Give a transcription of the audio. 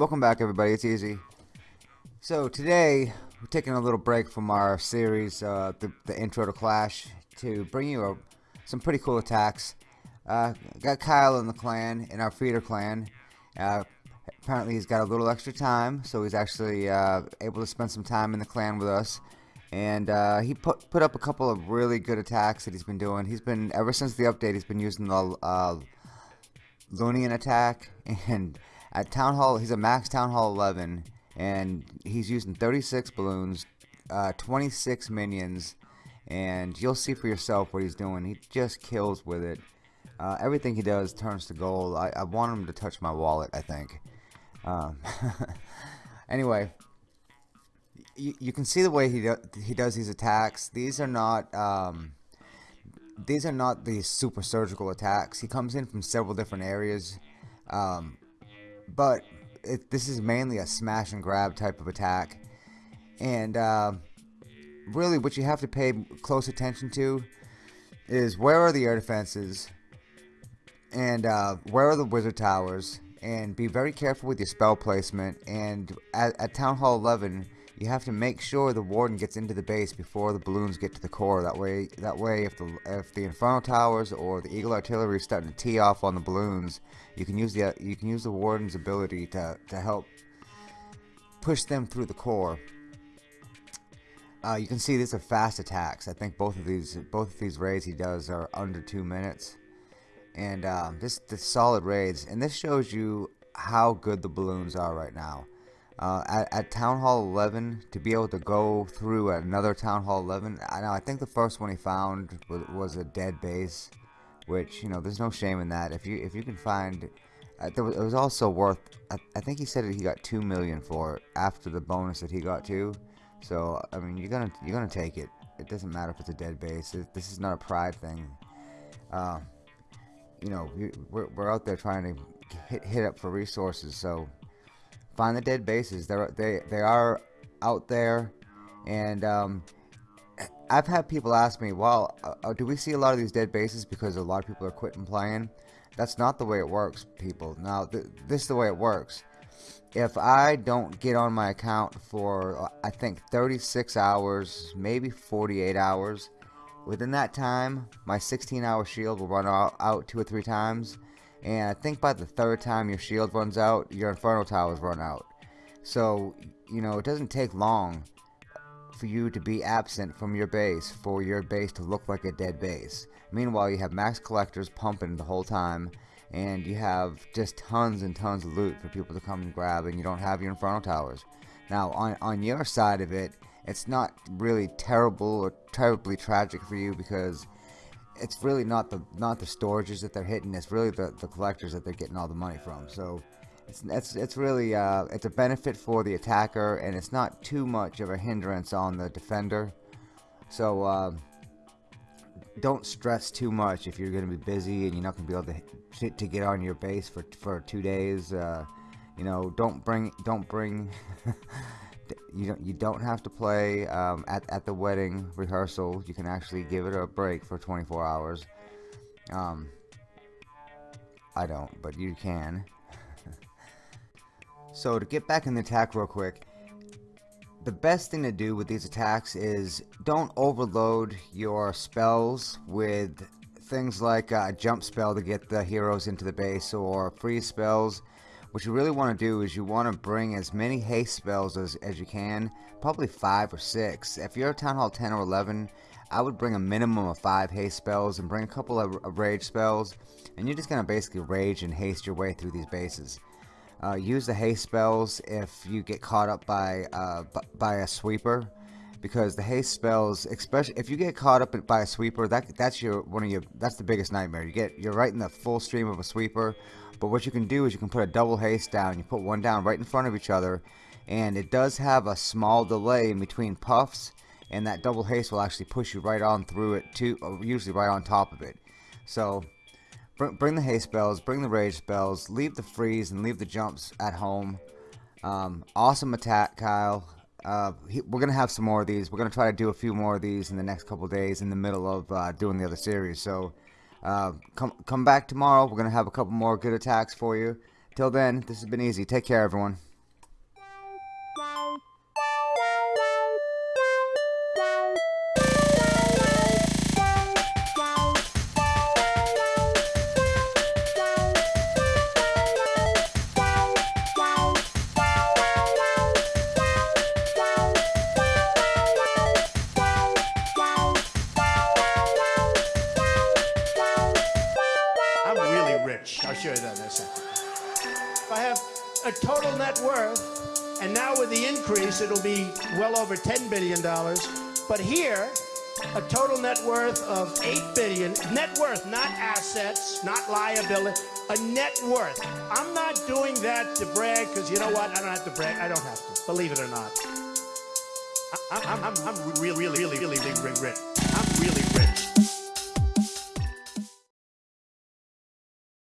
welcome back everybody, it's Easy. So today, we're taking a little break from our series, uh, the, the intro to Clash, to bring you a, some pretty cool attacks. Uh, got Kyle in the clan, in our feeder clan. Uh, apparently he's got a little extra time, so he's actually uh, able to spend some time in the clan with us. And uh, he put, put up a couple of really good attacks that he's been doing. He's been, ever since the update, he's been using the uh, Loonion attack and at Town Hall, he's a max Town Hall 11, and he's using 36 balloons, uh, 26 minions, and you'll see for yourself what he's doing. He just kills with it. Uh, everything he does turns to gold. I, I, want him to touch my wallet, I think. Um, anyway, you, can see the way he, do, he does these attacks. These are not... Um, these are not the super surgical attacks. He comes in from several different areas. Um, but it, this is mainly a smash and grab type of attack. And uh, really what you have to pay close attention to is where are the air defenses and uh, where are the wizard towers and be very careful with your spell placement and at, at Town Hall 11 you have to make sure the warden gets into the base before the balloons get to the core. That way, that way, if the if the Inferno towers or the Eagle artillery is starting to tee off on the balloons, you can use the you can use the warden's ability to to help push them through the core. Uh, you can see these are fast attacks. I think both of these both of these raids he does are under two minutes, and um, this the solid raids. And this shows you how good the balloons are right now uh, at, at, Town Hall 11 to be able to go through another Town Hall 11. I know I think the first one he found was, was a dead base, which you know there's no shame in that. If you if you can find, uh, was, it was also worth. I, I, think he said he got two million for it after the bonus that he got too. So I mean you're gonna you're gonna take it. It doesn't matter if it's a dead base. It, this is not a pride thing. Uh, you know we're, we're out there trying to hit, hit up for resources, so find the dead bases. They're they they are out there, and um, I've had people ask me, "Well, uh, uh, do we see a lot of these dead bases because a lot of people are quitting playing?" That's not the way it works, people. Now, th this is the way it works. If I don't get on my account for, uh, I think, 36 hours, maybe 48 hours, within that time, my 16-hour shield will run out, out two or three times and I think by the third time your shield runs out, your Inferno Towers run out. So, you know, it doesn't take long for you to be absent from your base for your base to look like a dead base. Meanwhile, you have max collectors pumping the whole time, and you have just tons and tons of loot for people to come and grab, and you don't have your Inferno Towers. Now, on, on your side of it, it's not really terrible or terribly tragic for you because it's really not the not the storages that they're hitting. It's really the the collectors that they're getting all the money from. So it's it's it's really uh, it's a benefit for the attacker, and it's not too much of a hindrance on the defender. So uh, don't stress too much if you're going to be busy and you're not going to be able to to get on your base for for two days. Uh, you know, don't bring don't bring you don't you don't have to play um, at at the wedding rehearsal. You can actually give it a break for 24 hours. Um, I don't, but you can. so to get back in the attack real quick, the best thing to do with these attacks is don't overload your spells with things like a jump spell to get the heroes into the base or freeze spells what you really want to do is you want to bring as many haste spells as, as you can, probably 5 or 6. If you're a Town Hall 10 or 11, I would bring a minimum of 5 haste spells and bring a couple of, of rage spells, and you're just to basically rage and haste your way through these bases. Uh, use the haste spells if you get caught up by uh, by a sweeper because the haste spells especially if you get caught up by a sweeper that that's your one of your that's the biggest nightmare you get you're right in the full stream of a sweeper but what you can do is you can put a double haste down. You put one down right in front of each other. And it does have a small delay in between puffs. And that double haste will actually push you right on through it, too, uh, usually right on top of it. So bring the haste spells, bring the rage spells, leave the freeze and leave the jumps at home. Um, awesome attack, Kyle. Uh, we're gonna have some more of these. We're gonna try to do a few more of these in the next couple days in the middle of uh, doing the other series. So uh, come come back tomorrow. We're gonna have a couple more good attacks for you. Till then, this has been easy. Take care, everyone. A total net worth, and now with the increase, it'll be well over $10 billion. But here, a total net worth of 8 billion. Net worth, not assets, not liability, a net worth. I'm not doing that to brag, because you know what? I don't have to brag. I don't have to, believe it or not. I- I'm, I'm, I'm really, really, really, really, really rich.